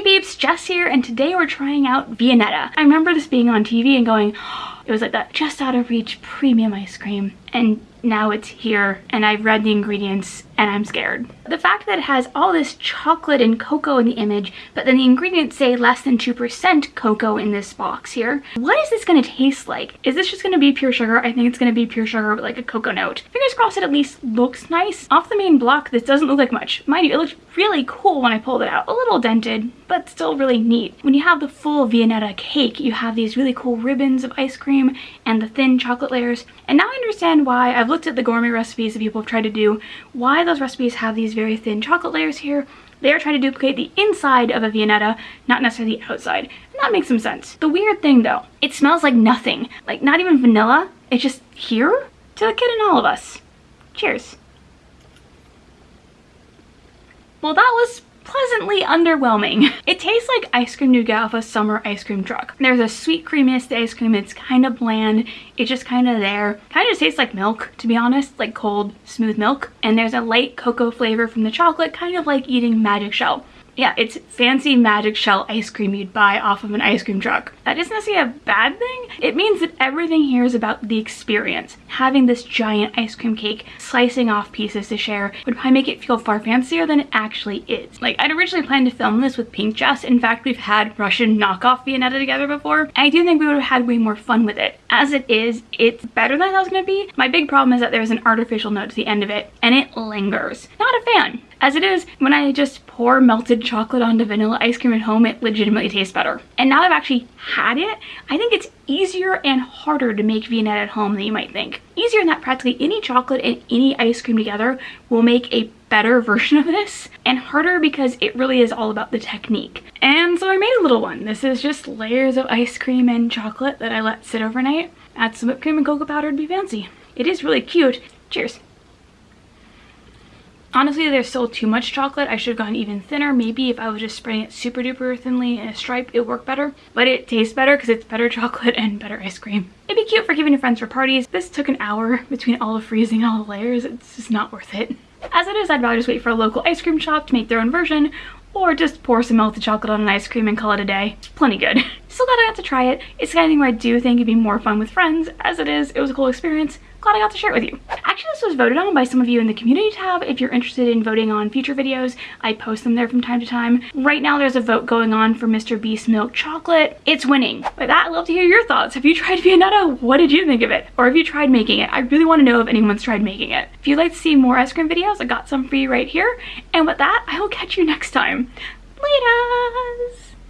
Hey peeps, Jess here, and today we're trying out Viennetta. I remember this being on TV and going, it was like that just out of reach premium ice cream. And now it's here and I've read the ingredients and I'm scared. The fact that it has all this chocolate and cocoa in the image, but then the ingredients say less than 2% cocoa in this box here. What is this gonna taste like? Is this just gonna be pure sugar? I think it's gonna be pure sugar with like a cocoa note. Fingers crossed it at least looks nice. Off the main block, this doesn't look like much. Mind you, it looked really cool when I pulled it out. A little dented, but still really neat. When you have the full Viennetta cake, you have these really cool ribbons of ice cream and the thin chocolate layers. And now I understand why I've looked at the gourmet recipes that people have tried to do, why those recipes have these very thin chocolate layers here. They are trying to duplicate the inside of a Viennetta, not necessarily the outside. And that makes some sense. The weird thing though, it smells like nothing. Like not even vanilla. It's just here to the kid and all of us. Cheers. Well, that was pleasantly underwhelming. It tastes like ice cream nougat off a summer ice cream truck. There's a sweet creaminess to ice cream. It's kind of bland. It's just kind of there. Kind of tastes like milk, to be honest, like cold, smooth milk. And there's a light cocoa flavor from the chocolate, kind of like eating magic shell yeah, it's fancy magic shell ice cream you'd buy off of an ice cream truck. That isn't necessarily a bad thing. It means that everything here is about the experience. Having this giant ice cream cake, slicing off pieces to share would probably make it feel far fancier than it actually is. Like, I'd originally planned to film this with Pink Jess. In fact, we've had Russian knockoff Viennetta together before. I do think we would have had way more fun with it. As it is, it's better than I thought it was gonna be. My big problem is that there's an artificial note to the end of it, and it lingers. Not a fan. As it is, when I just pour melted chocolate onto vanilla ice cream at home, it legitimately tastes better. And now I've actually it, I think it's easier and harder to make Viennetta at home than you might think. Easier in that practically any chocolate and any ice cream together will make a better version of this and harder because it really is all about the technique. And so I made a little one. This is just layers of ice cream and chocolate that I let sit overnight. Add some whipped cream and cocoa powder to be fancy. It is really cute. Cheers. Honestly, there's still too much chocolate. I should have gone even thinner. Maybe if I was just spreading it super duper thinly in a stripe, it would work better. But it tastes better because it's better chocolate and better ice cream. It'd be cute for giving to friends for parties. This took an hour between all the freezing and all the layers. It's just not worth it. As it is, I'd rather just wait for a local ice cream shop to make their own version or just pour some melted chocolate on an ice cream and call it a day. It's plenty good. Still glad I got to try it. It's the kind of thing where I do think it'd be more fun with friends. As it is, it was a cool experience glad I got to share it with you. Actually, this was voted on by some of you in the community tab. If you're interested in voting on future videos, I post them there from time to time. Right now, there's a vote going on for Mr. Beast Milk Chocolate. It's winning. With that, I'd love to hear your thoughts. Have you tried Viennetta? What did you think of it? Or have you tried making it? I really want to know if anyone's tried making it. If you'd like to see more ice cream videos, I got some for you right here. And with that, I will catch you next time. Later!